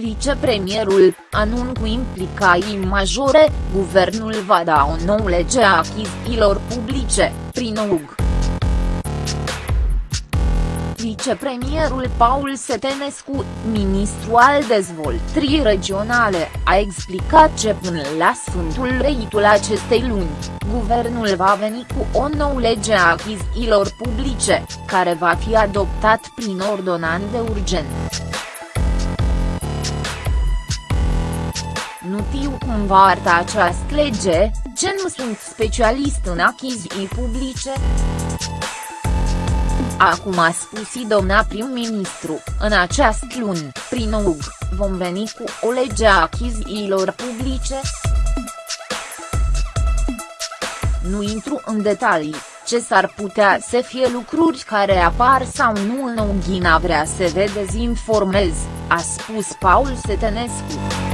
vicepremierul, anun cu implicații majore, guvernul va da o nouă lege a achizițiilor publice, prin UG. Vicepremierul Paul Setenescu, ministru al dezvoltării regionale, a explicat că până la sfântul reitul acestei luni, guvernul va veni cu o nouă lege a achizițiilor publice, care va fi adoptat prin ordonanță de urgență. Nu știu cum va arăta această lege, ce nu sunt specialist în achiziții publice. Acum a spus și doamna prim-ministru, în această luni, prin UG, vom veni cu o lege a achizițiilor publice. Nu intru în detalii, ce s-ar putea să fie lucruri care apar sau nu în Ughina vrea să vă dezinformez, a spus Paul Setenescu.